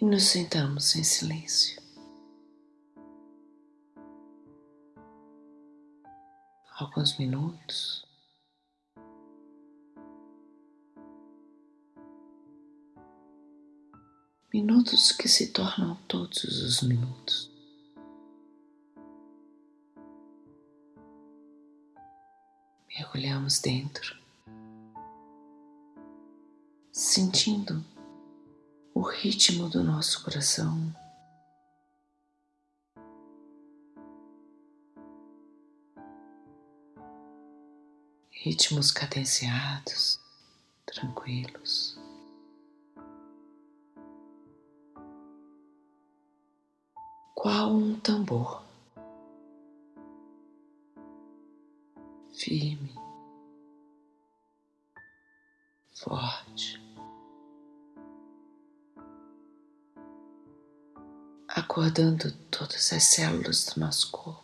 E nos sentamos em silêncio. Alguns minutos. Minutos que se tornam todos os minutos. Mergulhamos dentro, sentindo o ritmo do nosso coração. Ritmos cadenciados, tranquilos. Qual um tambor firme, acordando todas as células do nosso corpo.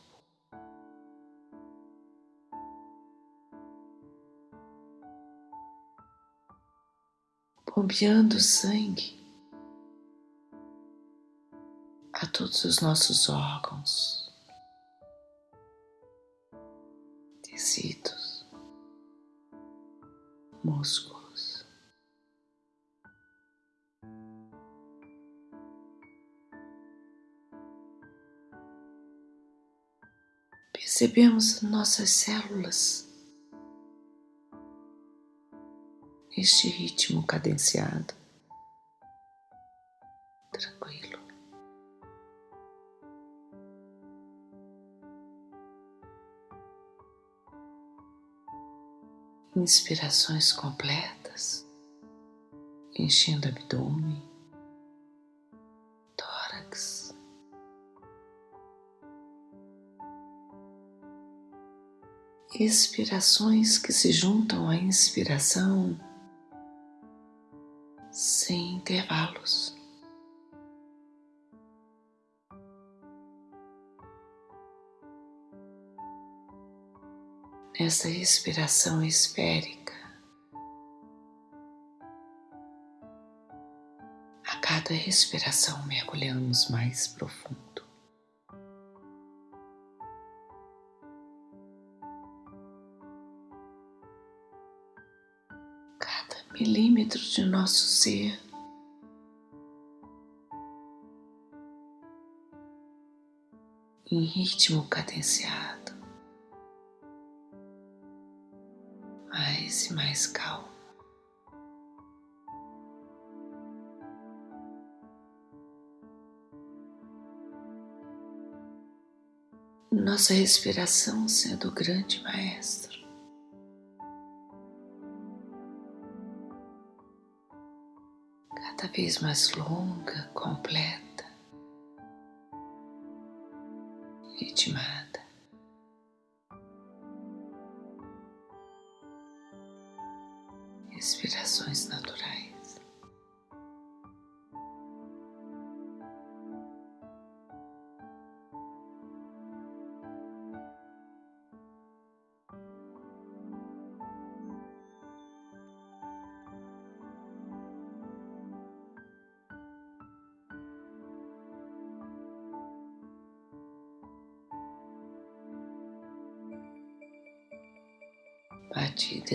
Bombeando sangue a todos os nossos órgãos, tecidos, músculos. Percebemos nossas células. Neste ritmo cadenciado, tranquilo. inspirações completas, enchendo abdômen, Expirações que se juntam à inspiração sem intervalos. Nessa respiração esférica, a cada respiração mergulhamos mais profundo. Cada milímetro de nosso ser em ritmo cadenciado. mais e mais calmo. Nossa respiração sendo o grande maestro. Cada vez mais longa, completa, ritmada.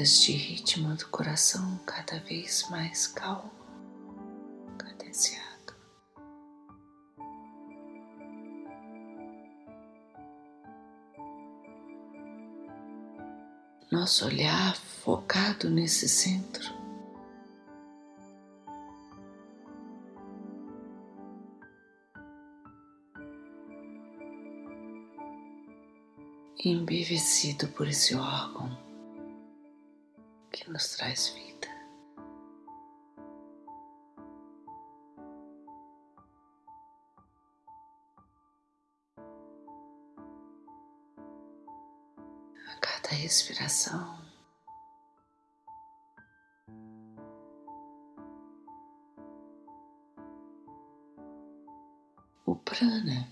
De ritmo do coração cada vez mais calmo, cadenciado. Nosso olhar focado nesse centro. Embevecido por esse órgão nos traz vida. A cada respiração, o prana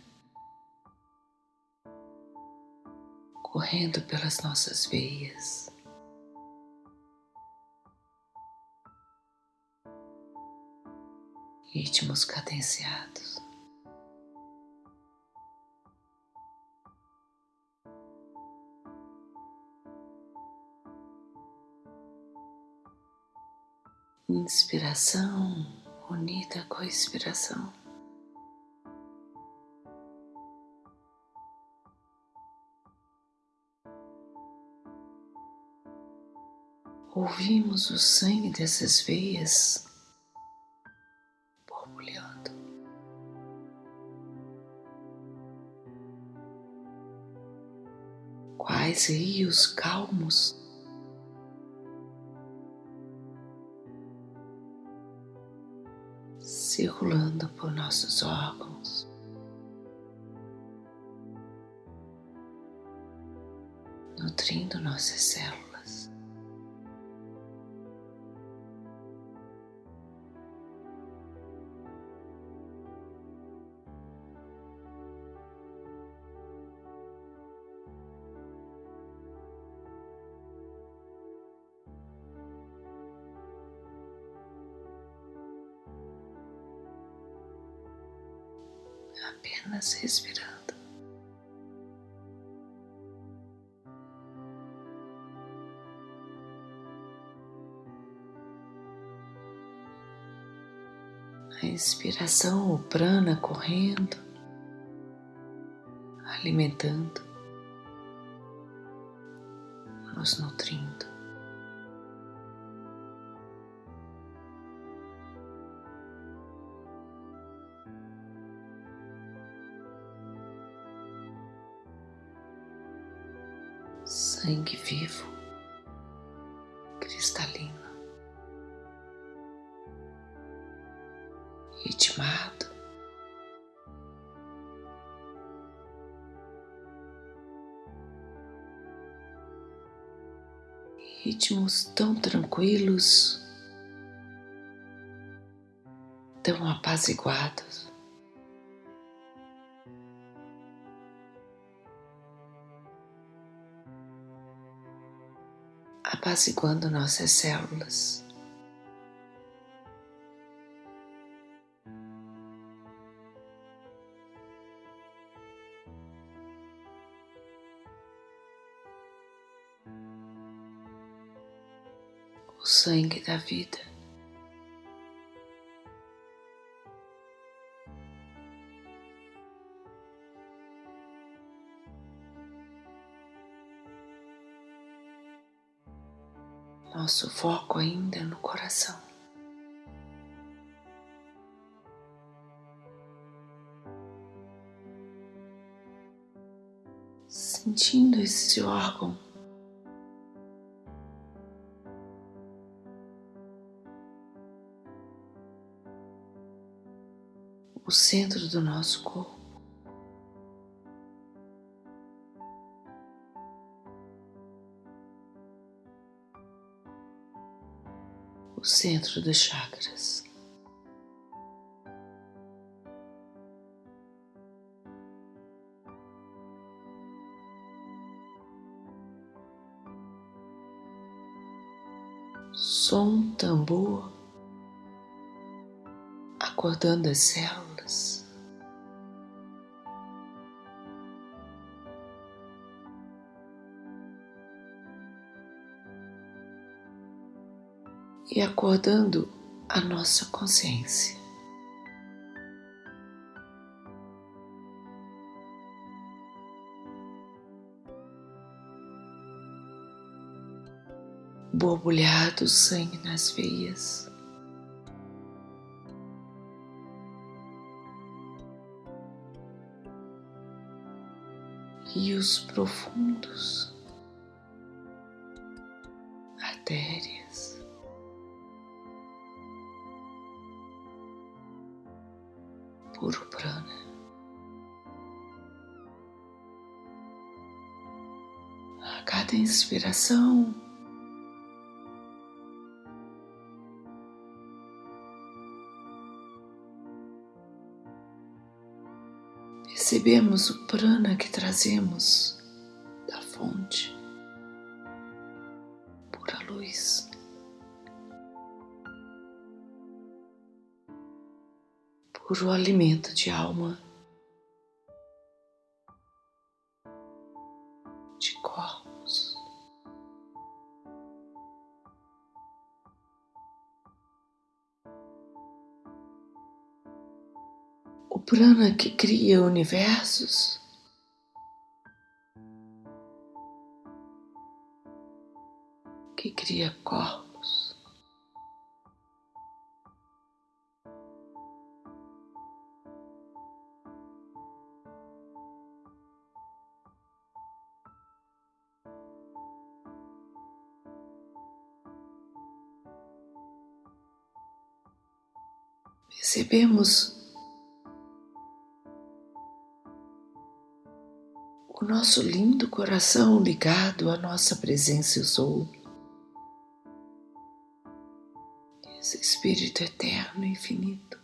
correndo pelas nossas veias. Ritmos cadenciados. Inspiração unida com a expiração. Ouvimos o sangue dessas veias quais rios calmos circulando por nossos órgãos. Nutrindo nossas células. Apenas respirando. A inspiração, o prana correndo, alimentando, nos nutrindo. Sangue vivo, cristalino, ritmado, ritmos tão tranquilos, tão apaziguados. Apaziguando nossas células. O sangue da vida. Nosso foco ainda no coração. Sentindo esse órgão. O centro do nosso corpo. O centro dos chakras. Som tambor acordando as células. E acordando a nossa consciência. Borbulhado sangue nas veias. Rios profundos, artérias. Cada inspiração, percebemos o prana que trazemos da fonte, pura luz. puro alimento de alma, de corpos. Prana que cria universos. Que cria corpos. percebemos nosso lindo coração ligado à nossa presença eu sou. Esse Espírito eterno e infinito.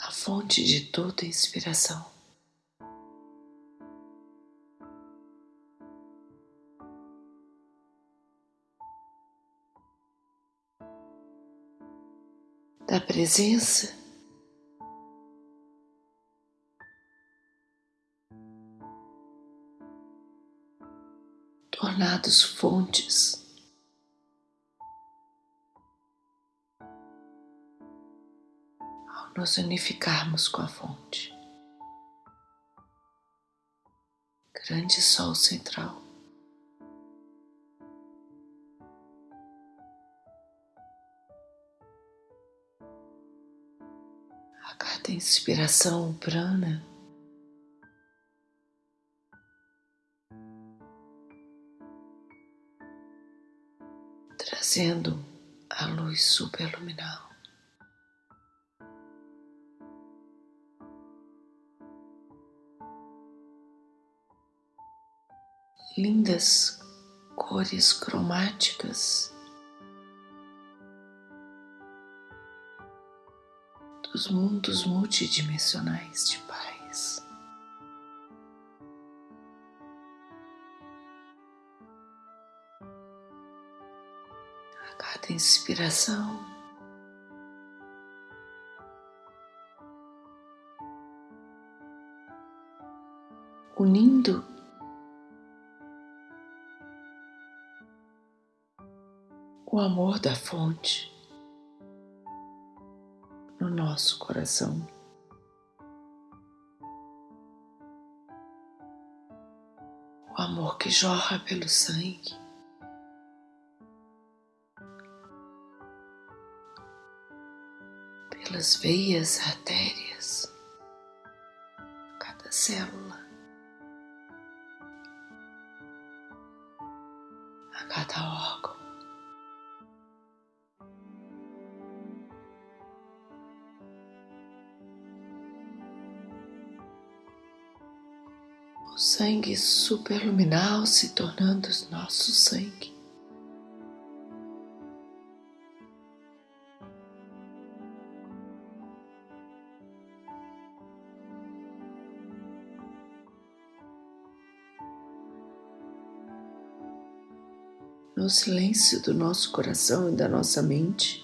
A fonte de toda inspiração. Presença. Tornados fontes ao nos unificarmos com a fonte. Grande Sol Central. carta cada inspiração, prana trazendo a luz superluminal. Lindas cores cromáticas dos mundos multidimensionais de paz. A cada inspiração, unindo o amor da fonte nosso coração. O amor que jorra pelo sangue. Pelas veias, artérias, cada célula, sangue superluminal se tornando nosso sangue. No silêncio do nosso coração e da nossa mente,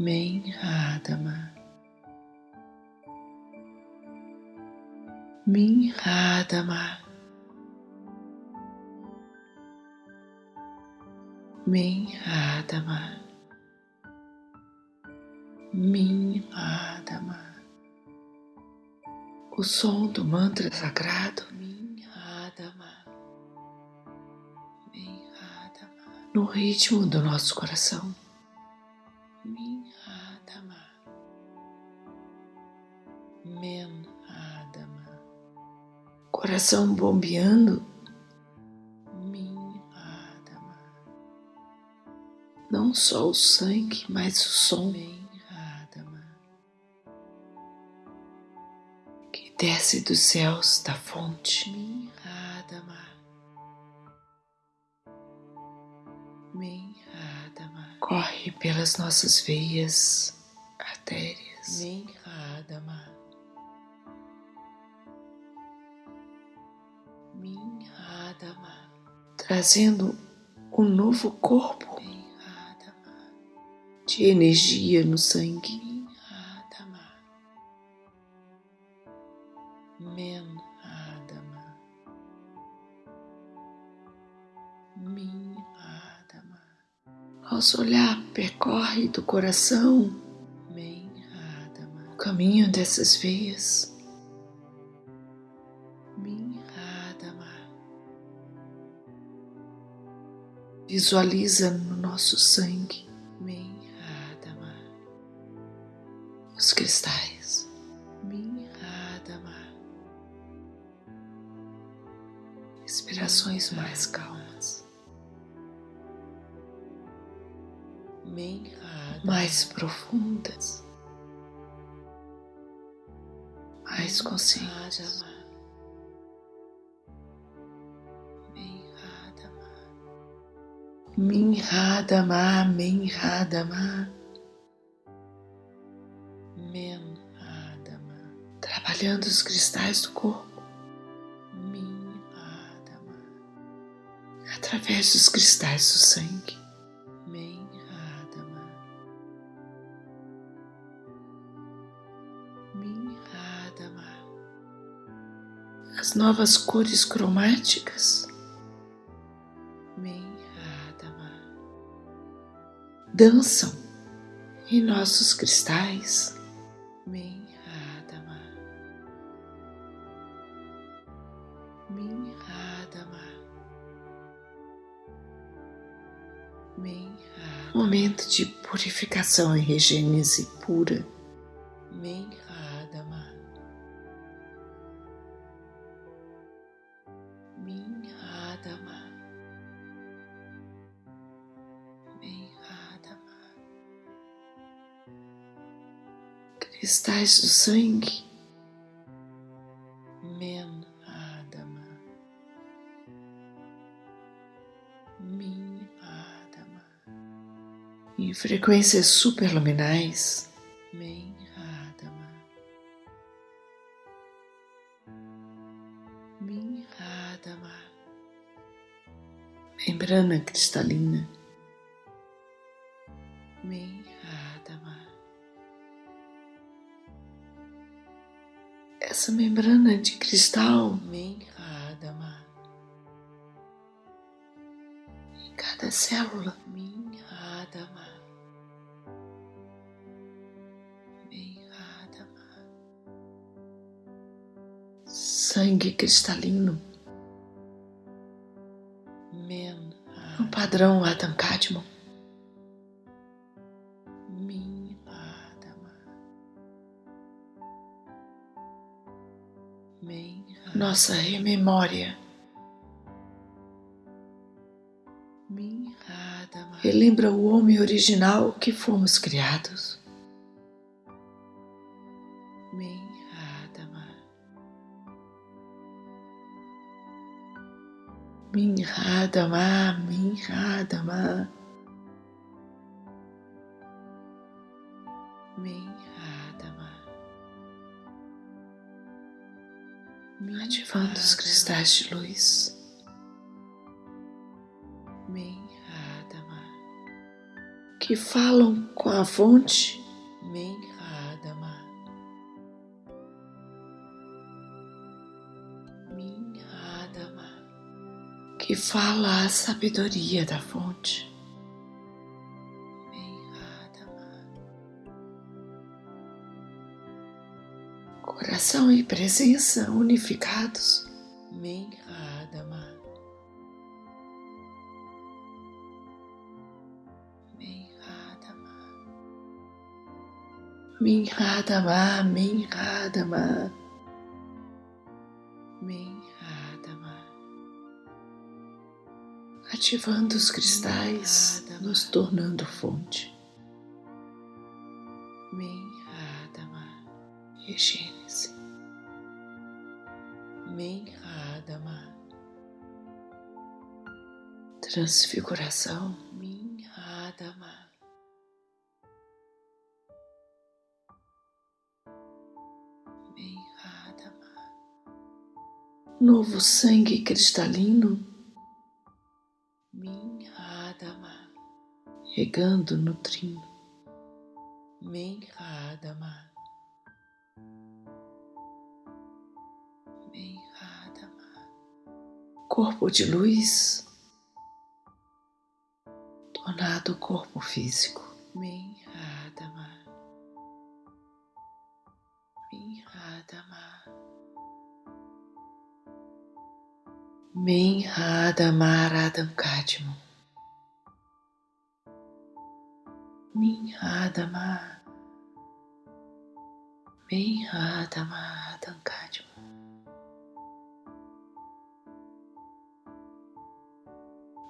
Men Radama, Min Radama. Min Radama. Min Radama. O som do mantra sagrado. Min Radama. No ritmo do nosso coração. Men Radama. Coração bombeando. Min Radama. Não só o sangue, mas o som. Men Radama. Que desce dos céus da fonte. Min Radama. Men Radama. Corre pelas nossas veias, artérias. Men Trazendo um novo corpo de energia no sangue. Men Radama. Min Radama. Nosso olhar percorre do coração o caminho dessas veias. Visualiza no nosso sangue Men Radama. os cristais. Min Radama. Respirações mais calmas. Mais profundas, mais conscientes. Minhadama, Minhadama. Menhadama. Trabalhando os cristais do corpo. Minhadama. Através dos cristais do sangue. Menhadama. Minhadama. As novas cores cromáticas. Dançam em nossos cristais. Minhadama. Momento de purificação e regênese pura. Cristais do sangue Menhadama. Minhadama. em frequências superluminais. Menhadama. Minhadama. membrana cristalina, sangue cristalino, no Menhadama. padrão Adam Kadmon, Minhadama. Minhadama. nossa rememória, relembra o homem original que fomos criados. Minhadama, Minhadama, Minhadama. ativando os cristais de luz, Minhadama. que falam com a fonte fala a sabedoria da fonte. Coração e presença unificados, Minhadama. Minhadama. Minhadama, Minhadama, Minhadama. Ativando os cristais, nos tornando fonte. Minhadama. Regênese, Minhadama. transfiguração, Minhadama. Minhadama. novo sangue cristalino regando, nutrindo. Minhadama. Minhadama. Corpo de luz, tornado corpo físico. Minhadama. Minhadama. Minhadamaradam Kadmon. Minhadama. Minhadamaradam Kadmon. Minhadama, Minhadama. Radam Kadmon.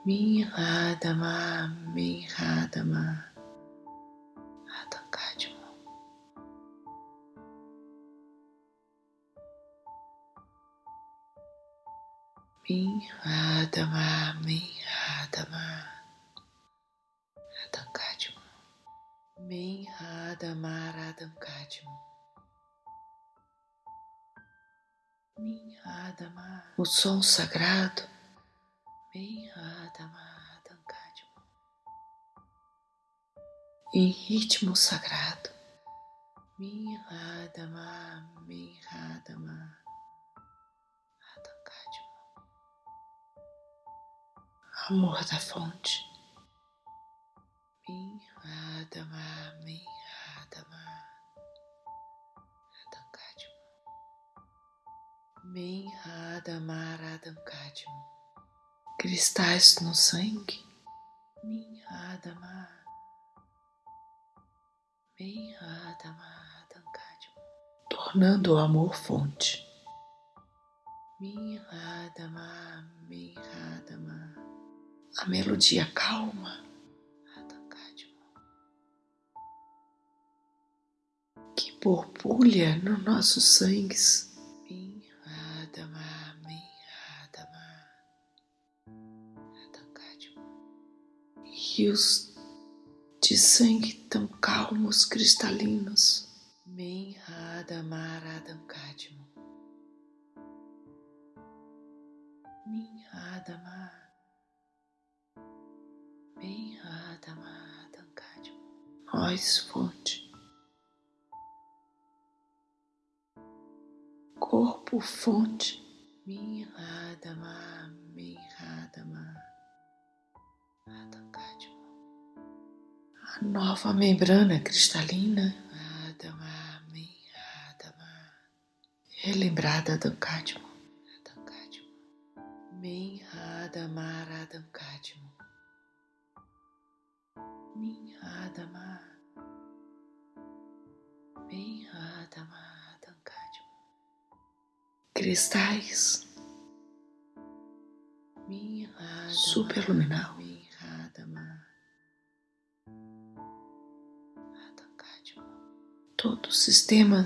Minhadama, Minhadama. Radam Men Radamaradam Kadmum. Men Radamar. O som sagrado. Men Radamaradam Kadmum. Em ritmo sagrado. Men Radamar, Men Radamar. Amor da fonte. Minha Adama, Min Adama, Radam Kadmo. Min Adama, Radam Kadmo. Cristais no sangue, Min Adama, Min Adama, Radam Kadmo. tornando o amor fonte. Min Adama, Min Adama, A melodia calma borbulha nos nossos sangues, rios de sangue tão calmos, cristalinos, Min Adama, Radam Kadmo. Min Adama, Min Adama, Radam Kadmo. nós fonte. Corpo fonte, Min Adama, Min Adama, Radam Kadmo. a nova membrana cristalina Adama, Min Adama, relembrada do cádmio. Radam Kadmo. Min Adama, Radam Kadmo. Cristais. Superluminal, Min Adama, Radam Kadmo. todo o sistema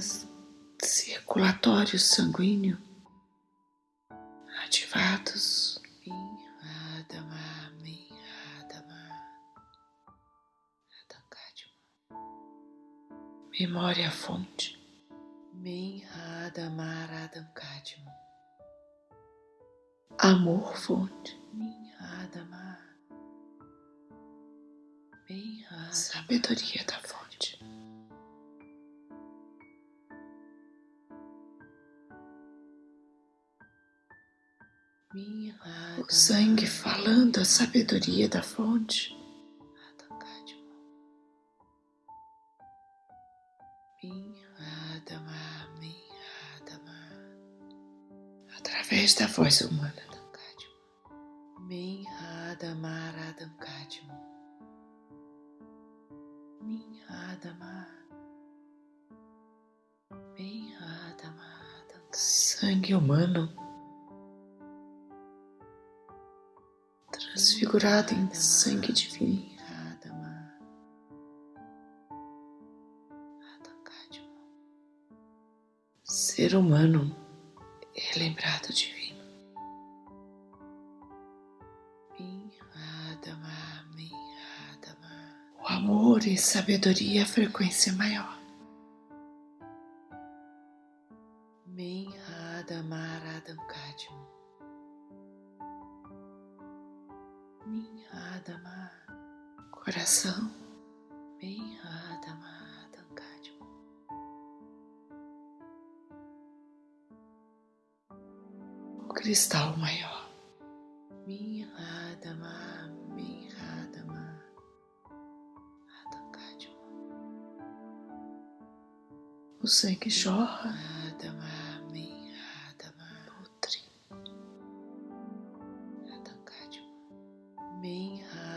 circulatório sanguíneo ativados, memória fonte, Min Adama, amor fonte, sabedoria da fonte, o sangue falando a sabedoria da fonte, através da voz humana. Radam Kadmo. Min Adama, Radam Kadmo. Min Adama, Min Adama, Radam Sangue humano transfigurado em sangue divino. Ser humano relembrado divino. Min Adama, Min Adama, O amor e sabedoria a frequência maior. Min Adama, Radam Kadmo. Min Adama, Coração Min Adama, Kadmo. o cristal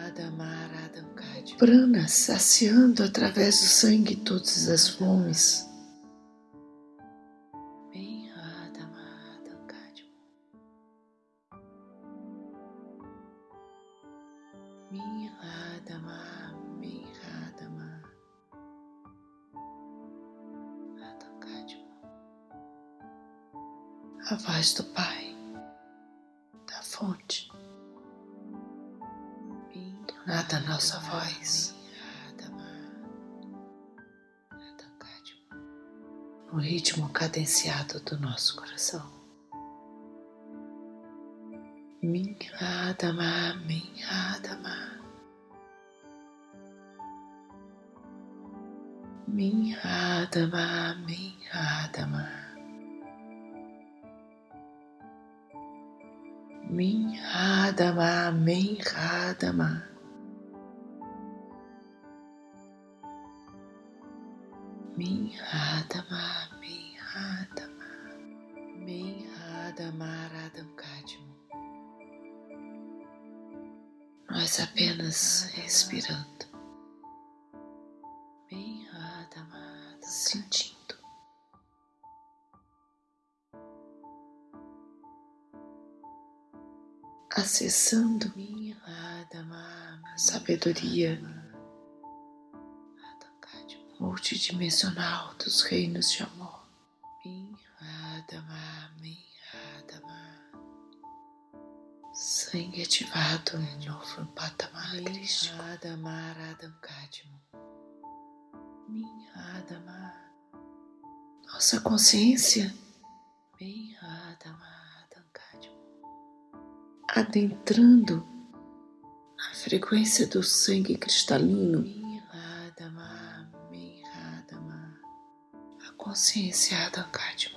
Adama, Radam Kadmo. Prana saciando através do sangue todas as fomes. Do nosso coração. Minha Adama, minha Adama. Minha Adama, minha Adama. Minhadama, Minhadama. Minhadama, Minhadama. Minhadama, Radam Kadmo. Nós apenas respirando. Sentindo. acessando a sabedoria multidimensional dos reinos de amor. Sangue ativado no novo patamar crístico. Nossa consciência. Adentrando a frequência do sangue cristalino, a consciência Adankadma.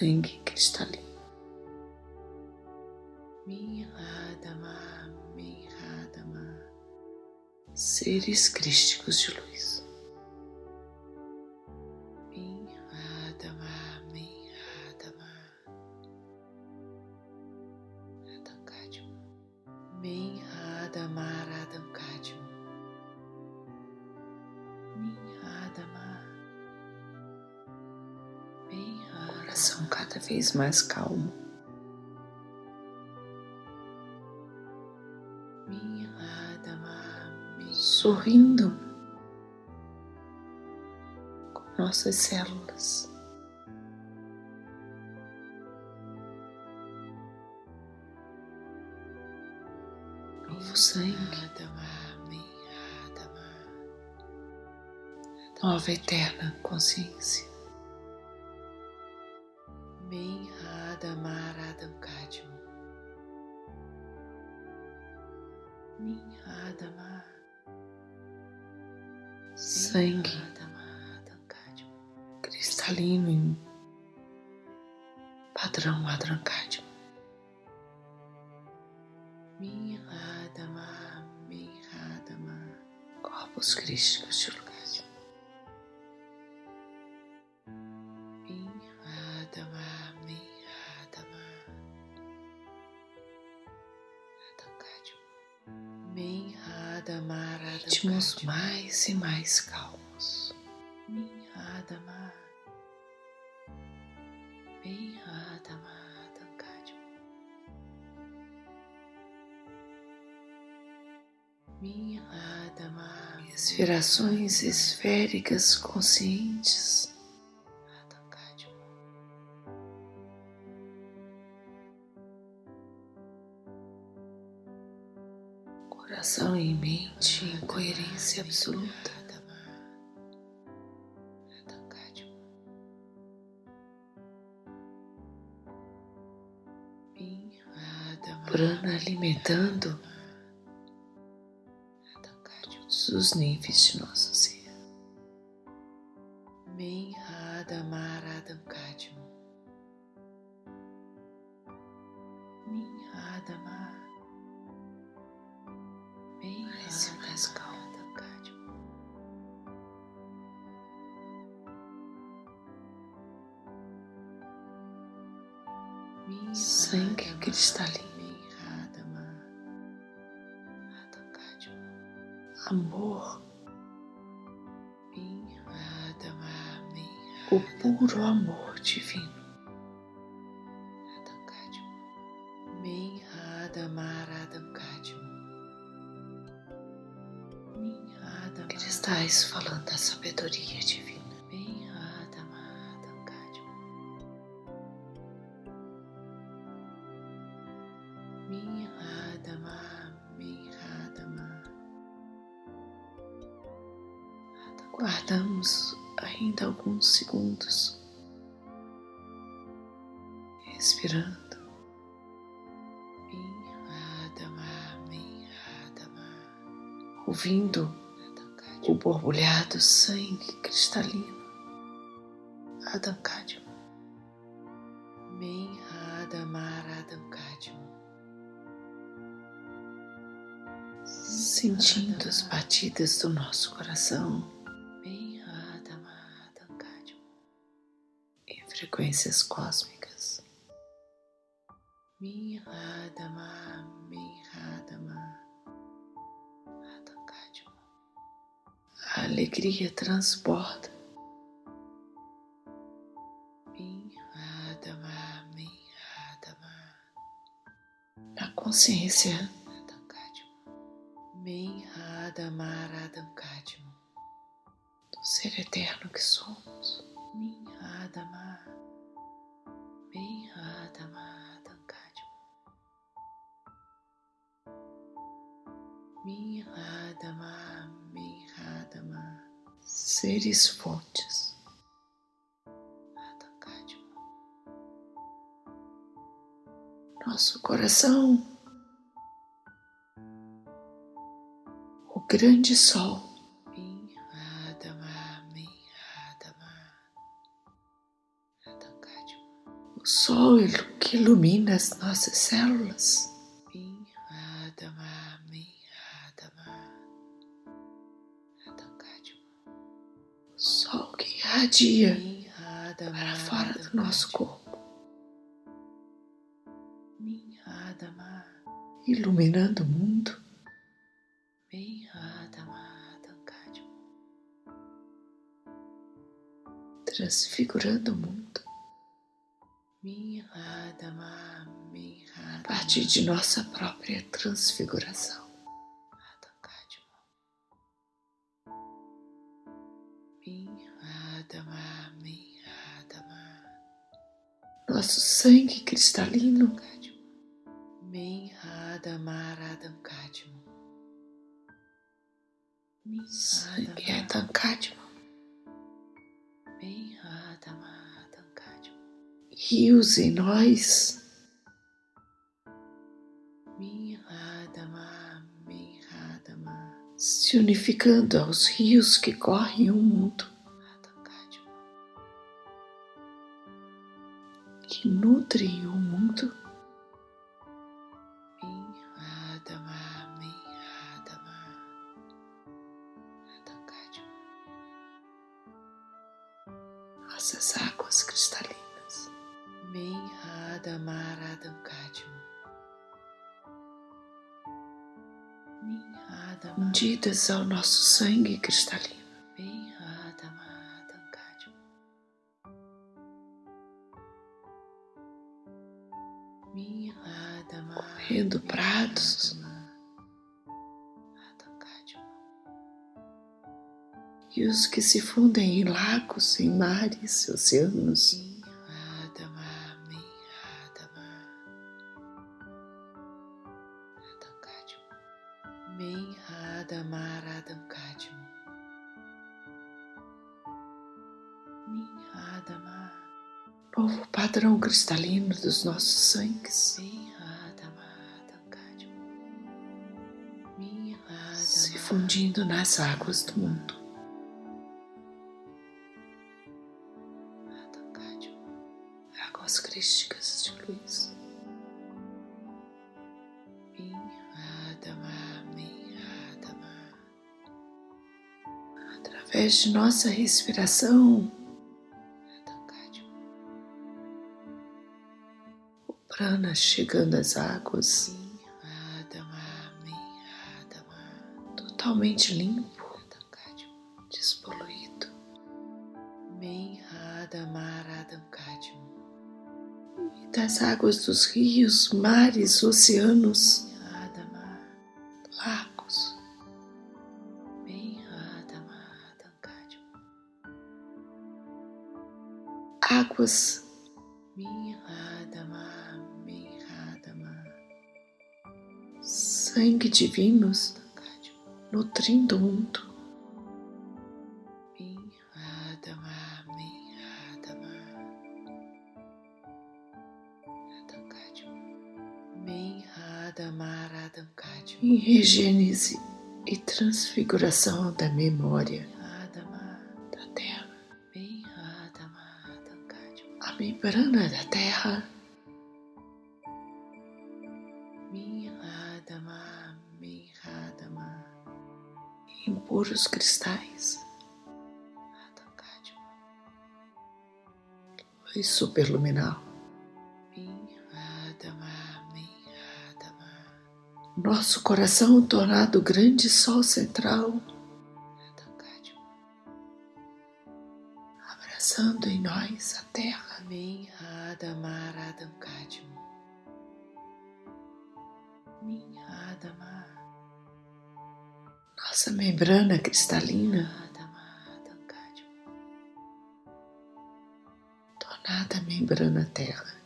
Sangue cristalino. Seres crísticos de luz. Vez mais calmo. Sorrindo com nossas células. Novo sangue. Nova eterna consciência. Ritmos mais e mais calmos. Minhadama, Minhadama, Dankadma. Minhadama, respirações esféricas conscientes. Coração em coerência absoluta. Prana alimentando todos os níveis de nosso ser. Estás falando da sabedoria divina. Guardamos ainda alguns segundos, respirando. Ouvindo o borbulhar do sangue cristalino. Adam Kadma. Min Adamar Adam Kadma. Sentindo as batidas do nosso coração Min Adamar Adam Kadma. em frequências cósmicas. Min Adamar alegria transborda. Na consciência do ser eterno que somos. Min Adamar Min Adamar Adam Kadma. Min Adamar Min Adamar Seres Kadma. nosso coração, o grande sol. O sol ilu- que ilumina as nossas células, Min para fora do nosso corpo, iluminando o mundo, transfigurando o mundo. A partir de nossa própria transfiguração. Sangue cristalino Kadma. Min Adamar Adam Kadma. Min sangue é Adamar Tankadma, Min Adamar Adam Kadma. rios em nós, se unificando aos rios que correm o mundo, nutrem o mundo, nossas águas cristalinas, Min Adamar Adam Kadma. Min Adamar fundidas ao nosso sangue cristalino, rios que se fundem em lagos, em mares, oceanos, novo padrão cristalino dos nossos sangues, se fundindo nas águas do mundo. Através de nossa respiração, Adam Kadma. o prana chegando às águas, totalmente limpo, Adam Kadma. despoluído, e das águas dos rios, mares, oceanos, Mihadama, sangue divinos Kadma, nutrindo o mundo. Em regênese e transfiguração da memória Kadma, A membrana da Terra Mihadama, Mihadama, em puros cristais, luz superluminal. Nosso coração tornado grande sol central, membrana cristalina, tornada membrana Terra.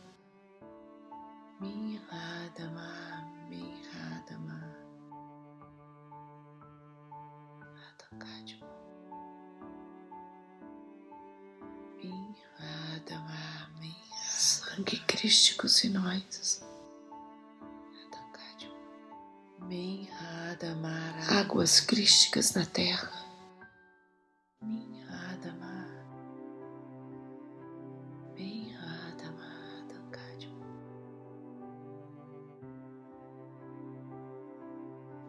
Sangue crísticos em nós, Radam Águas crísticas na Terra. Kadma,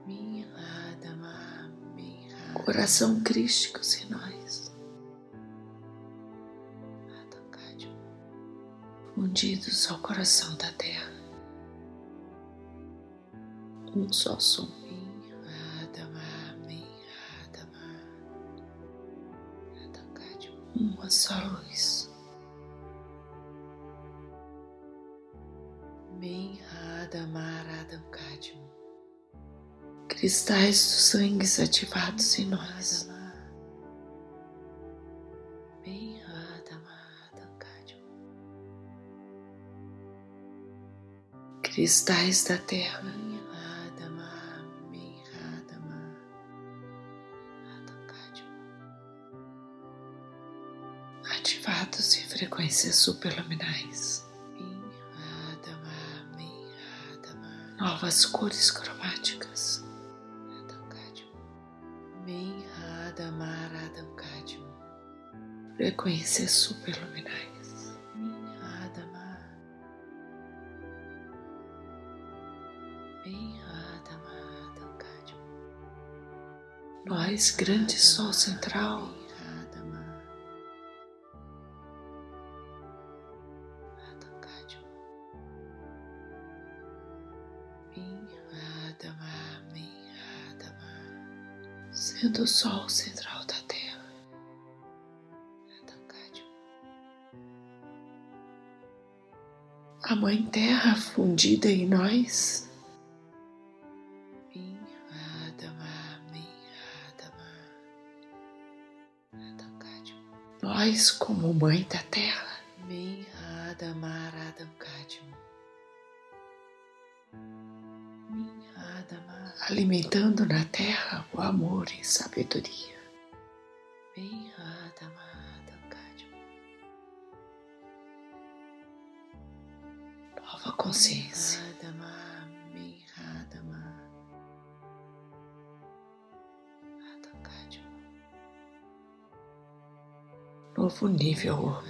Mihadama, Mihadama, Coração crísticos em nós, fundidos ao coração da Terra. Um só som. Uma só luz. Mihadama, Radam Kadma, Cristais do sangue ativados em nós. Cristais da Terra, frequências superluminais. Novas cores cromáticas. Frequências superluminais. Nós, grande sol central, sendo o sol central da Terra. A Mãe Terra fundida em nós, nós como Mãe da Terra, Mihadama, Radam alimentando na Terra o amor e sabedoria. Kadma, Nova consciência, novo nível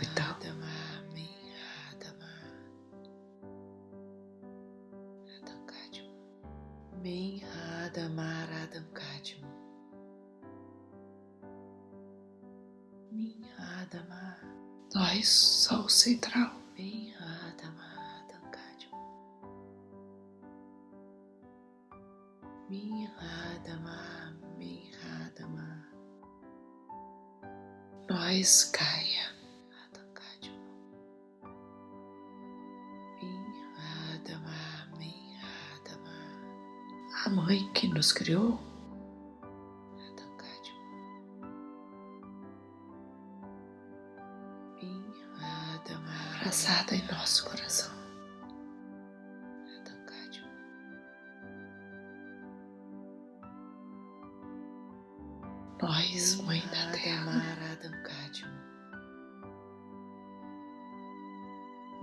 Nós, Mãe da Terra, Adamar Adamkádio.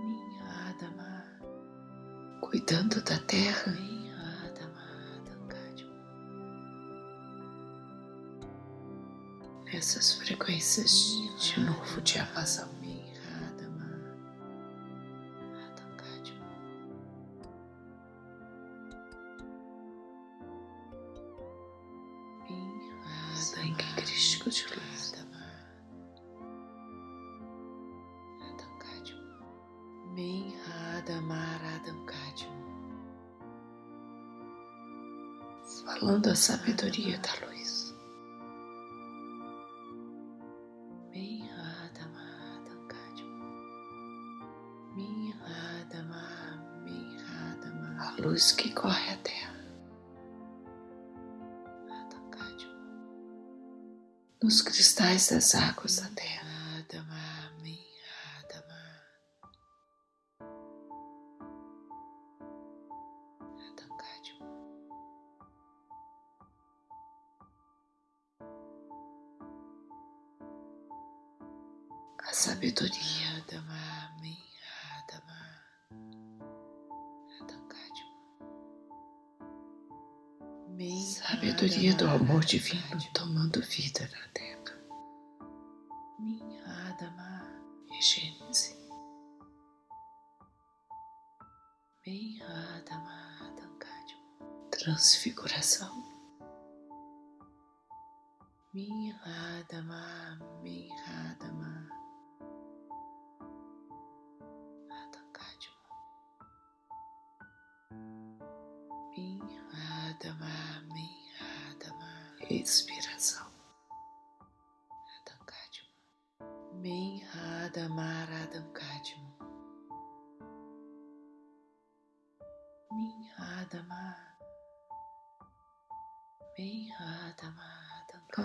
Minha Adamar. cuidando da terra, Minha Adamar Adamkádio. nessas frequências de novo diapasão. Minha das águas da terra, a sabedoria, Adamkádio. Minha sabedoria do amor divino tomando vida na E Adamar Adamkádio. transfiguração, Minha Adamar, minha Adamar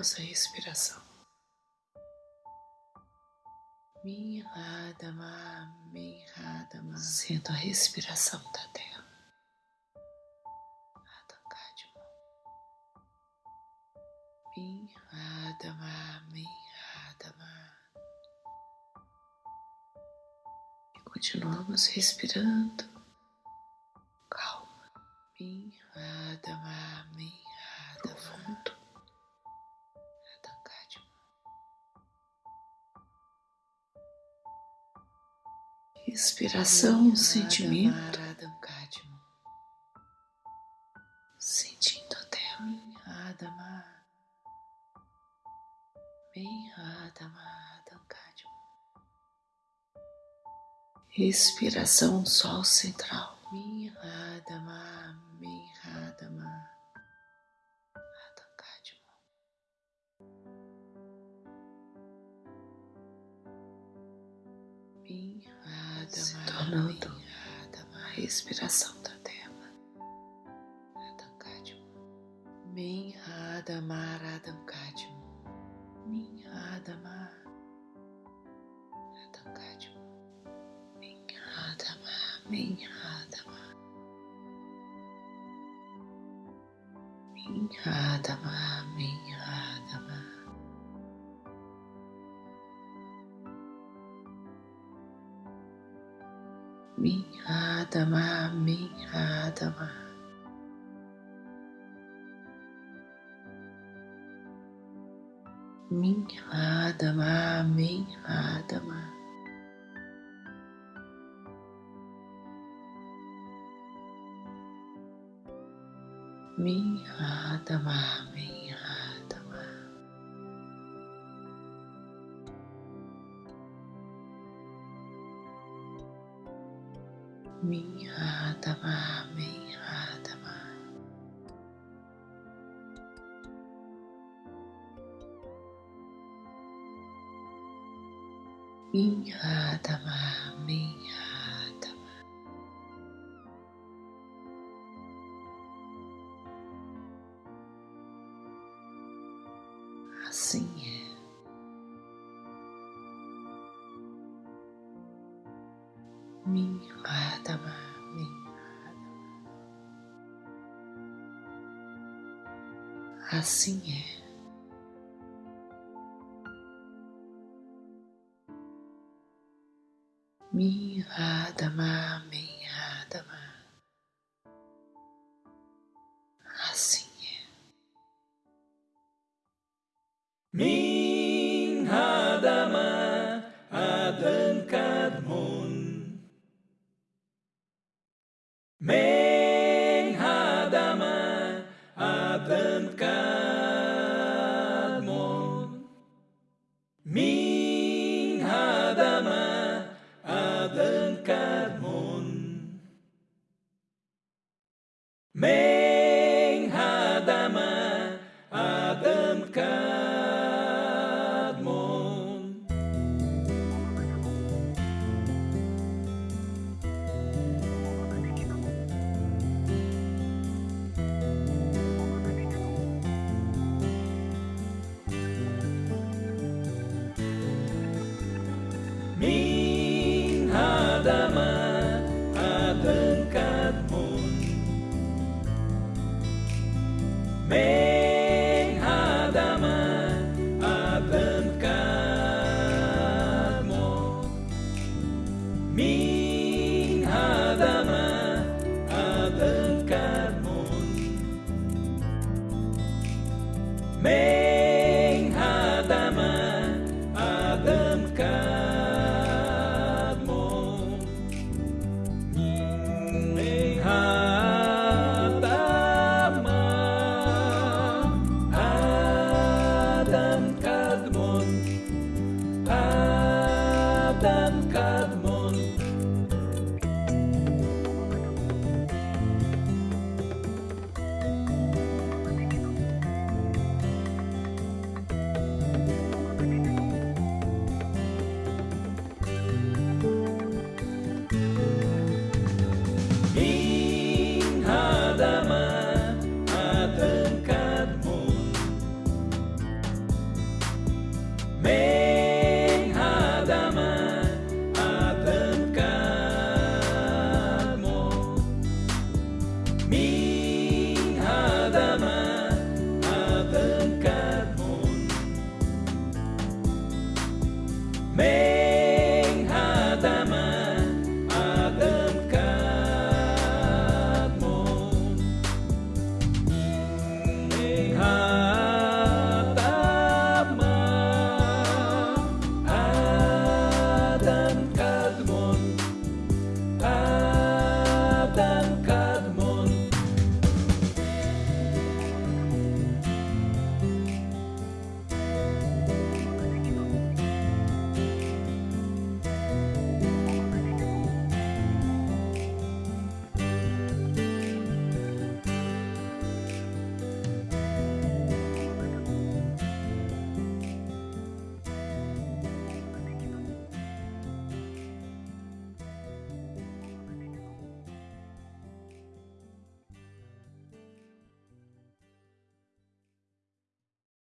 nossa respiração, Minha Adamar, minha Adamar sendo a respiração da terra. Adamkádio. Minha Adamar, minha Adamar E continuamos respirando, Minha sentimento, sentindo a terra, Minha Adamar, Adamkádio. respiração, sol central, respiração da terra, Adamkádio. Minha Adamar, Adamkádio. Minha Adamar. Minha Adama, minha Adama. Minha Adama, minha Adama. Minha Assim é. Minhadama, Minhadama. Assim é. Minhadama